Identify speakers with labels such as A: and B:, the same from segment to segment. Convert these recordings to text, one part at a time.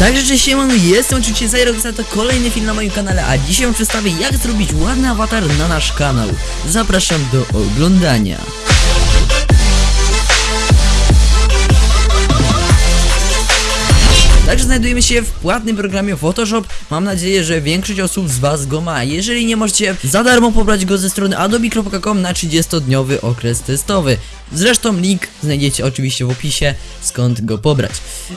A: Także cześć siemano, jestem oczywiście Zajrok, to kolejny film na moim kanale, a dzisiaj przedstawię jak zrobić ładny awatar na nasz kanał. Zapraszam do oglądania. Także znajdujemy się w płatnym programie Photoshop. Mam nadzieję, że większość osób z Was go ma. Jeżeli nie możecie za darmo pobrać go ze strony adobe.com na 30-dniowy okres testowy. Zresztą link znajdziecie oczywiście w opisie, skąd go pobrać.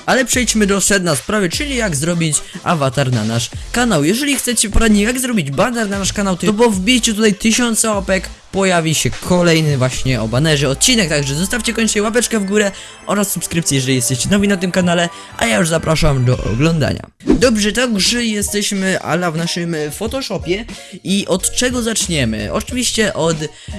A: Ale przejdźmy do sedna sprawy, czyli jak zrobić awatar na nasz kanał. Jeżeli chcecie poradnik jak zrobić banner na nasz kanał, to po wbiciu tutaj tysiące łapek pojawi się kolejny właśnie o banerze odcinek, także zostawcie koniecznie łapeczkę w górę oraz subskrypcję, jeżeli jesteście nowi na tym kanale, a ja już zapraszam do oglądania. Dobrze, także jesteśmy ala w naszym Photoshopie i od czego zaczniemy? Oczywiście od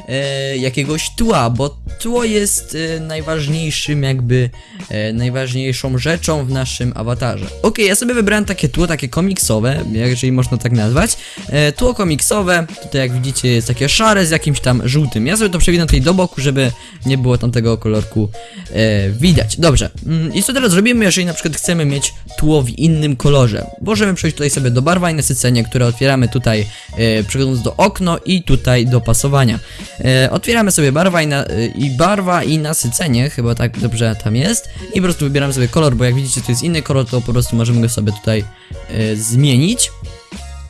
A: e, jakiegoś tła, bo tło jest e, najważniejszym jakby, e, najważniejszą rzeczą w naszym awatarze. Ok, ja sobie wybrałem takie tło, takie komiksowe, jeżeli można tak nazwać. E, tło komiksowe, tutaj jak widzicie jest takie szare z jakimś tam żółtym. Ja sobie to przewinę tutaj do boku, żeby nie było tam tego kolorku e, widać. Dobrze, mm, i co teraz zrobimy, jeżeli na przykład chcemy mieć tło w innym kolorze? Możemy przejść tutaj sobie do barwa i nasycenie, które otwieramy tutaj e, przechodząc do okno i tutaj do pasowania. E, otwieramy sobie barwa i, na, e, i barwa i nasycenie, chyba tak dobrze tam jest i po prostu wybieramy sobie kolor, bo jak widzicie to jest inny kolor, to po prostu możemy go sobie tutaj e, zmienić.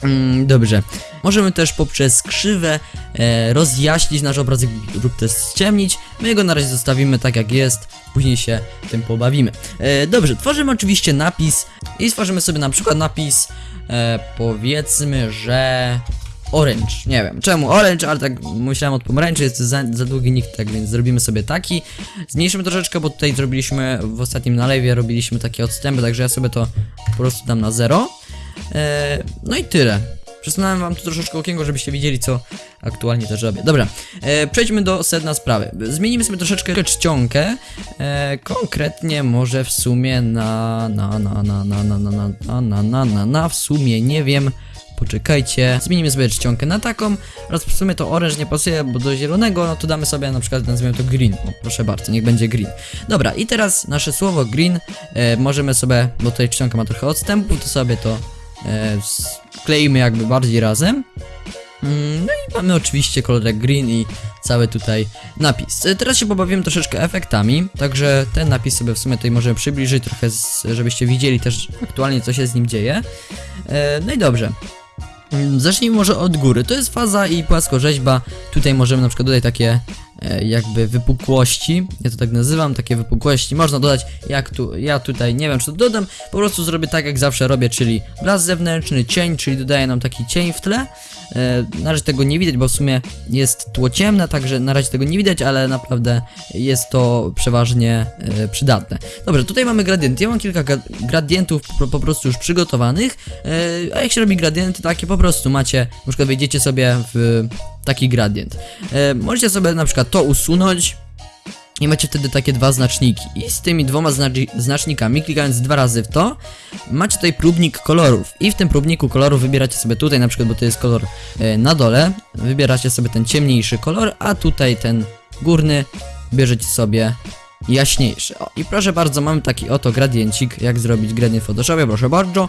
A: Mm, dobrze. Możemy też poprzez krzywę e, rozjaśnić nasz obrazek lub też ściemnić. My go na razie zostawimy tak jak jest, później się tym pobawimy. E, dobrze, tworzymy oczywiście napis i stworzymy sobie na przykład napis e, powiedzmy, że orange. Nie wiem czemu orange, ale tak myślałem od pomarańczy, jest za, za długi nikt, tak więc zrobimy sobie taki. Zmniejszymy troszeczkę, bo tutaj zrobiliśmy w ostatnim nalewie, robiliśmy takie odstępy, także ja sobie to po prostu dam na zero. E, no i tyle. Przesunąłem wam tu troszeczkę okienko, żebyście widzieli, co aktualnie też robię. Dobra, e, przejdźmy do sedna sprawy. Zmienimy sobie troszeczkę czcionkę. E, konkretnie może w sumie na na na na na na na na na na na na na w sumie nie wiem. Poczekajcie, zmienimy sobie czcionkę na taką oraz w sumie to orange nie pasuje, bo do zielonego, no to damy sobie na przykład, nazwijmy to green, o, proszę bardzo, niech będzie green. Dobra, i teraz nasze słowo green e, możemy sobie, bo tutaj czcionka ma trochę odstępu, to sobie to e, skleimy jakby bardziej razem. Mm, No i mamy oczywiście kolorek green i cały tutaj napis. E, Teraz się pobawimy troszeczkę efektami, także ten napis sobie w sumie tutaj możemy przybliżyć trochę, żebyście widzieli też aktualnie co się z nim dzieje. E, No i dobrze. Mm, Zacznijmy może od góry. To jest faza i płaskorzeźba. Tutaj możemy na przykład dodać takie e, jakby wypukłości. Ja to tak nazywam, takie wypukłości. Można dodać jak tu, ja tutaj nie wiem czy to dodam. Po prostu zrobię tak jak zawsze robię, czyli blask zewnętrzny, cień, czyli dodaję nam taki cień w tle. E, na razie tego nie widać, bo w sumie jest tło ciemne, także na razie tego nie widać, ale naprawdę jest to przeważnie e, przydatne. Dobrze, tutaj mamy gradienty. Ja mam kilka gra- gradientów po, prostu już przygotowanych. E, a jak się robi gradienty takie, po prostu macie, na przykład wejdziecie sobie w taki gradient. E, możecie sobie na przykład to usunąć. I macie wtedy takie dwa znaczniki. I z tymi dwoma znacz- znacznikami, klikając dwa razy w to, macie tutaj próbnik kolorów. I w tym próbniku kolorów wybieracie sobie tutaj, na przykład, bo to jest kolor e, na dole, wybieracie sobie ten ciemniejszy kolor, a tutaj ten górny bierzecie sobie jaśniejszy. O, i proszę bardzo, mamy taki oto gradiencik, jak zrobić gradient w Photoshopie, proszę bardzo.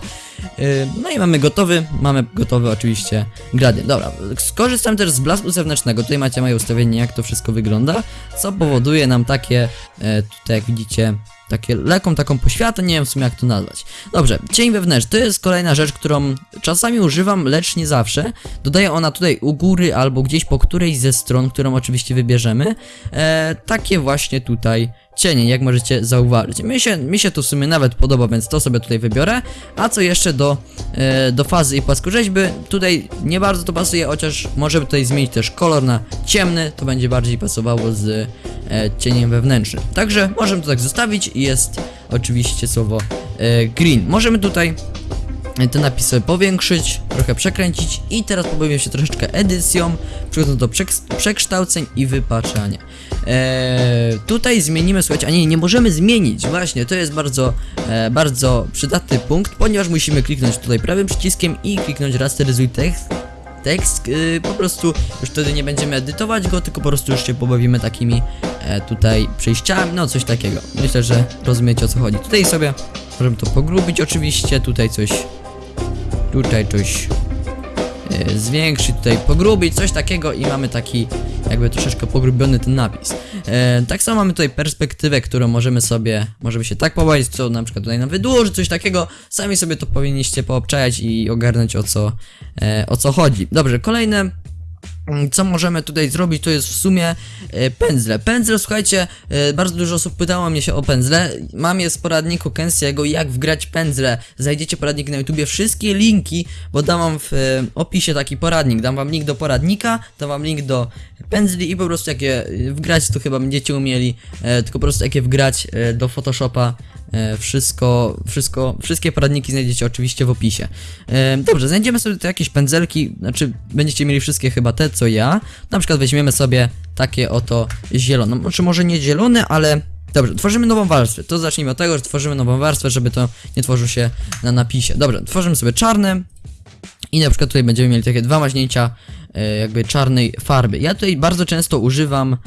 A: Yy, no i mamy gotowy, mamy gotowy oczywiście gradient. Dobra, skorzystam też z blasku zewnętrznego, tutaj macie moje ustawienie, jak to wszystko wygląda, co powoduje nam takie, e, tutaj jak widzicie, takie lekką taką poświatę, nie wiem w sumie jak to nazwać. Dobrze, cień wewnętrzny to jest kolejna rzecz, którą czasami używam, lecz nie zawsze. Dodaje ona tutaj u góry albo gdzieś po którejś ze stron, którą oczywiście wybierzemy. E, takie właśnie tutaj cienie, jak możecie zauważyć. Mi się, mi się to w sumie nawet podoba, więc to sobie tutaj wybiorę. A co jeszcze do, e, do fazy i płaskorzeźby, tutaj nie bardzo to pasuje, chociaż możemy tutaj zmienić też kolor na ciemny, to będzie bardziej pasowało z cieniem wewnętrznym. Także możemy to tak zostawić i jest oczywiście słowo e, green. Możemy tutaj te napisy powiększyć, trochę przekręcić i teraz pobawimy się troszeczkę edycją, przechodząc do przek- przekształceń i wypaczania. Tutaj zmienimy, słuchajcie, a nie, nie możemy zmienić, właśnie, to jest bardzo, e, bardzo przydatny punkt, ponieważ musimy kliknąć tutaj prawym przyciskiem i kliknąć rasteryzuj tekst, tekst, yy, po prostu już wtedy nie będziemy edytować go, tylko po prostu już się pobawimy takimi e, tutaj przejściami, no coś takiego. Myślę, że rozumiecie o co chodzi. Tutaj sobie Możemy to pogrubić oczywiście, tutaj coś, tutaj coś zwiększyć, tutaj pogrubić, coś takiego i mamy taki jakby troszeczkę pogrubiony ten napis. E, tak samo mamy tutaj perspektywę, którą możemy sobie, możemy się tak pobawić, co na przykład tutaj nam wydłuży, coś takiego. Sami sobie to powinniście poobczajać i ogarnąć o co, e, o co chodzi. Dobrze, kolejne co możemy tutaj zrobić, to jest w sumie e, pędzle. Pędzle, słuchajcie, e, bardzo dużo osób pytało mnie się o pędzle. Mam je z poradniku Kensiego, jak wgrać pędzle. Znajdziecie poradnik na YouTubie, wszystkie linki, bo dam wam w e, opisie taki poradnik. Dam wam link do poradnika, dam wam link do pędzli i po prostu jak je e, wgrać, to chyba będziecie umieli, tylko po prostu jak je wgrać do Photoshopa. E, Wszystko, wszystko, wszystkie poradniki znajdziecie oczywiście w opisie. E, Dobrze, znajdziemy sobie tu jakieś pędzelki, znaczy będziecie mieli wszystkie chyba te, co ja. Na przykład weźmiemy sobie takie oto zielone, znaczy może nie zielone, ale Dobrze, tworzymy nową warstwę. To zacznijmy od tego, że tworzymy nową warstwę, żeby to nie tworzyło się na napisie. Dobrze, tworzymy sobie czarne i na przykład tutaj będziemy mieli takie dwa maźnięcia e, jakby czarnej farby. Ja tutaj bardzo często używam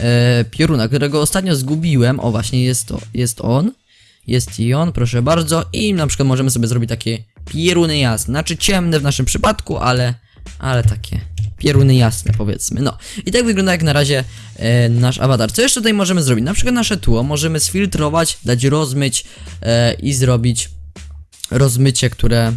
A: e, pioruna, którego ostatnio zgubiłem. O, właśnie jest to, jest on. Jest i on, proszę bardzo. I na przykład możemy sobie zrobić takie pieruny jasne. Znaczy ciemne w naszym przypadku, ale, ale takie pieruny jasne powiedzmy. No i tak wygląda jak na razie e, nasz awatar. Co jeszcze tutaj możemy zrobić? Na przykład nasze tło możemy sfiltrować, dać rozmyć e, i zrobić rozmycie, które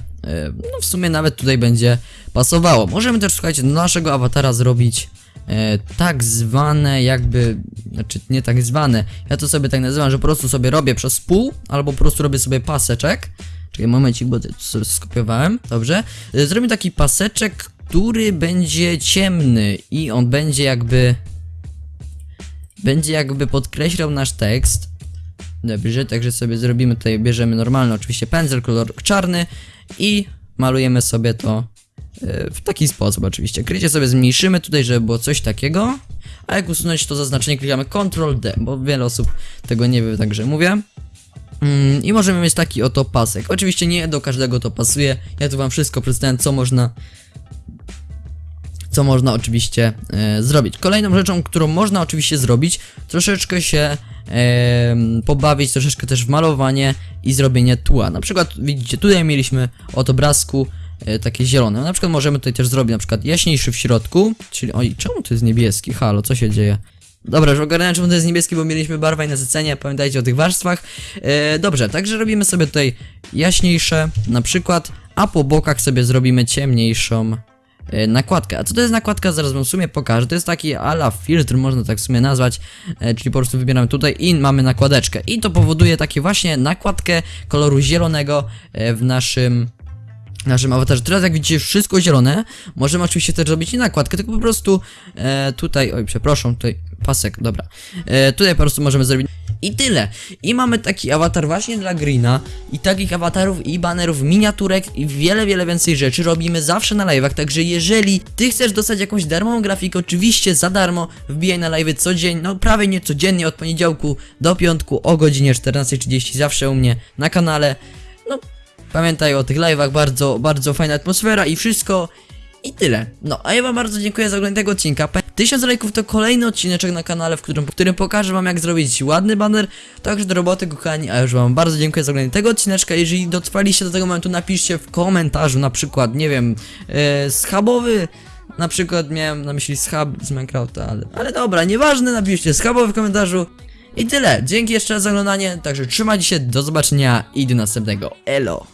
A: no w sumie nawet tutaj będzie pasowało. Możemy też, słuchajcie, do naszego awatara zrobić e, tak zwane jakby, znaczy nie tak zwane, ja to sobie tak nazywam, że po prostu sobie robię przez pół, albo po prostu robię sobie paseczek. Czekaj, momencik, bo to skopiowałem, dobrze. E, Zrobię taki paseczek, który będzie ciemny i on będzie jakby, będzie jakby podkreślał nasz tekst. Dobrze, także sobie zrobimy tutaj, bierzemy normalny oczywiście pędzel, kolor czarny i malujemy sobie to e, w taki sposób oczywiście. Krycie sobie zmniejszymy tutaj, żeby było coś takiego, a jak usunąć to zaznaczenie klikamy Ctrl D, bo wiele osób tego nie wie, także mówię. Mm, I możemy mieć taki oto pasek. Oczywiście nie do każdego to pasuje, ja tu wam wszystko przedstawiam, co można co można oczywiście e, zrobić. Kolejną rzeczą, którą można oczywiście zrobić, troszeczkę się pobawić, troszeczkę też w malowanie i zrobienie tła. Na przykład widzicie, tutaj mieliśmy od obrazku e, takie zielone. Na przykład możemy tutaj też zrobić na przykład jaśniejszy w środku, czyli oj, czemu to jest niebieski? Halo, co się dzieje? Dobra, już ogarnąłem czemu to jest niebieski, bo mieliśmy barwa i nasycenie, pamiętajcie o tych warstwach. E, dobrze, także robimy sobie tutaj jaśniejsze, na przykład, a po bokach sobie zrobimy ciemniejszą nakładkę. A co to jest nakładka? Zaraz wam w sumie pokażę. To jest taki ala filtr, można tak w sumie nazwać, e, czyli po prostu wybieramy tutaj i mamy nakładeczkę. I to powoduje takie właśnie nakładkę koloru zielonego e, w naszym naszym awatarze. Teraz jak widzicie wszystko zielone, możemy oczywiście też zrobić nie nakładkę, tylko po prostu e, tutaj, oj przepraszam, tutaj pasek, dobra. E, tutaj po prostu możemy zrobić i tyle. I mamy taki awatar właśnie dla Greena i takich awatarów i banerów, miniaturek i wiele, wiele więcej rzeczy robimy zawsze na live'ach, także jeżeli ty chcesz dostać jakąś darmową grafikę, oczywiście za darmo, wbijaj na live'y codziennie, no prawie nie codziennie, od poniedziałku do piątku o godzinie 14.30 zawsze u mnie na kanale. No, Pamiętaj o tych live'ach, bardzo, bardzo fajna atmosfera i wszystko. I tyle. No, a ja wam bardzo dziękuję za oglądanie tego odcinka. Pa- 1000 lajków to kolejny odcineczek na kanale, w którym, w którym pokażę wam jak zrobić ładny banner. Także do roboty, kochani, a już wam bardzo dziękuję za oglądanie tego odcineczka. Jeżeli dotrwaliście do tego momentu, napiszcie w komentarzu na przykład, nie wiem, e, schabowy. Na przykład miałem na myśli schab z Minecrafta, ale, ale dobra, nieważne, napiszcie schabowy w komentarzu. I tyle. Dzięki jeszcze raz za oglądanie, także trzymajcie się, do zobaczenia i do następnego. Elo!